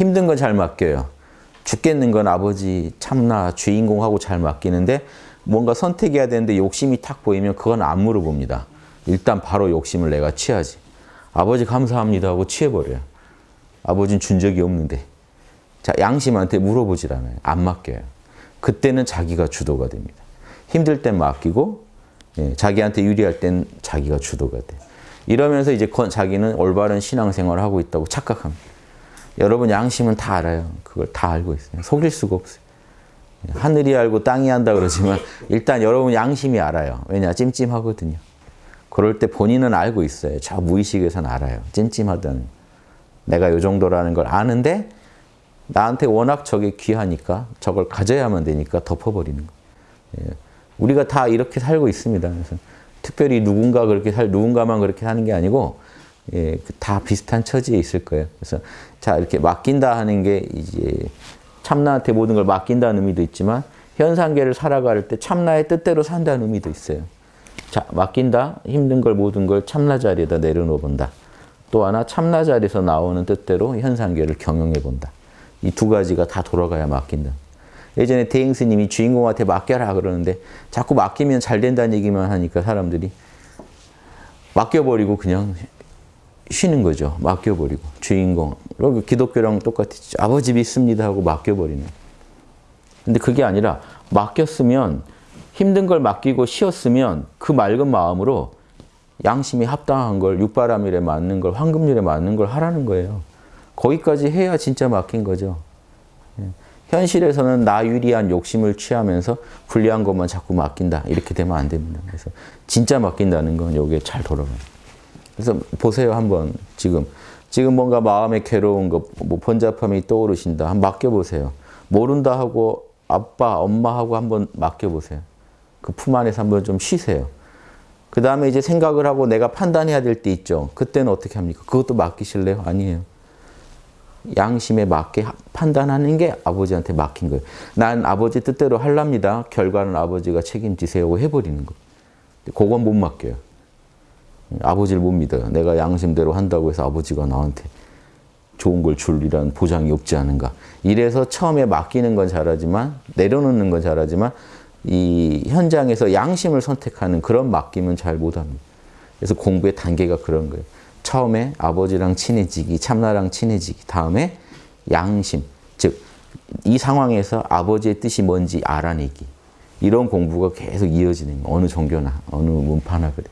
힘든 건 잘 맡겨요. 죽겠는 건 아버지 참나 주인공하고 잘 맡기는데 뭔가 선택해야 되는데 욕심이 탁 보이면 그건 안 물어봅니다. 일단 바로 욕심을 내가 취하지. 아버지 감사합니다 하고 취해버려요. 아버지는 준 적이 없는데. 자, 양심한테 물어보질 않아요. 안 맡겨요. 그때는 자기가 주도가 됩니다. 힘들 땐 맡기고 예, 자기한테 유리할 땐 자기가 주도가 돼. 이러면서 이제 자기는 올바른 신앙생활을 하고 있다고 착각합니다. 여러분 양심은 다 알아요. 그걸 다 알고 있어요. 속일 수가 없어요. 하늘이 알고 땅이 한다 그러지만 일단 여러분 양심이 알아요. 왜냐? 찜찜하거든요. 그럴 때 본인은 알고 있어요. 저 무의식에서는 알아요. 찜찜하다는. 내가 요 정도라는 걸 아는데 나한테 워낙 저게 귀하니까 저걸 가져야만 되니까 덮어버리는 거예요. 우리가 다 이렇게 살고 있습니다. 그래서 특별히 누군가 그렇게 살, 누군가만 그렇게 사는 게 아니고 예, 다 비슷한 처지에 있을 거예요. 그래서 자 이렇게 맡긴다 하는 게 이제 참나한테 모든 걸 맡긴다는 의미도 있지만 현상계를 살아갈 때 참나의 뜻대로 산다는 의미도 있어요. 자 맡긴다 힘든 걸 모든 걸 참나 자리에다 내려놓아 본다. 또 하나 참나 자리에서 나오는 뜻대로 현상계를 경영해 본다. 이 두 가지가 다 돌아가야 맡긴다. 예전에 대행 스님이 주인공한테 맡겨라 그러는데 자꾸 맡기면 잘 된다는 얘기만 하니까 사람들이 맡겨버리고 그냥 쉬는 거죠. 맡겨버리고 주인공. 그리고 기독교랑 똑같이 아버지 믿습니다 하고 맡겨버리는. 근데 그게 아니라 맡겼으면 힘든 걸 맡기고 쉬었으면 그 맑은 마음으로 양심이 합당한 걸 육바람일에 맞는 걸 황금률에 맞는 걸 하라는 거예요. 거기까지 해야 진짜 맡긴 거죠. 예. 현실에서는 나 유리한 욕심을 취하면서 불리한 것만 자꾸 맡긴다. 이렇게 되면 안 됩니다. 그래서 진짜 맡긴다는 건 여기에 잘 돌아가요. 그래서 보세요 한번 지금. 지금 뭔가 마음에 괴로운 거, 뭐 번잡함이 떠오르신다. 한번 맡겨보세요. 모른다 하고 아빠, 엄마하고 한번 맡겨보세요. 그 품 안에서 한번 좀 쉬세요. 그 다음에 이제 생각을 하고 내가 판단해야 될 때 있죠. 그때는 어떻게 합니까? 그것도 맡기실래요? 아니에요. 양심에 맞게 판단하는 게 아버지한테 맡긴 거예요. 난 아버지 뜻대로 할랍니다. 결과는 아버지가 책임지세요 해버리는 거. 그건 못 맡겨요. 아버지를 못 믿어요. 내가 양심대로 한다고 해서 아버지가 나한테 좋은 걸 줄이라는 보장이 없지 않은가. 이래서 처음에 맡기는 건 잘하지만 내려놓는 건 잘하지만 이 현장에서 양심을 선택하는 그런 맡김은 잘 못합니다. 그래서 공부의 단계가 그런 거예요. 처음에 아버지랑 친해지기, 참나랑 친해지기, 다음에 양심, 즉 이 상황에서 아버지의 뜻이 뭔지 알아내기. 이런 공부가 계속 이어지는. 어느 종교나 어느 문파나 그래.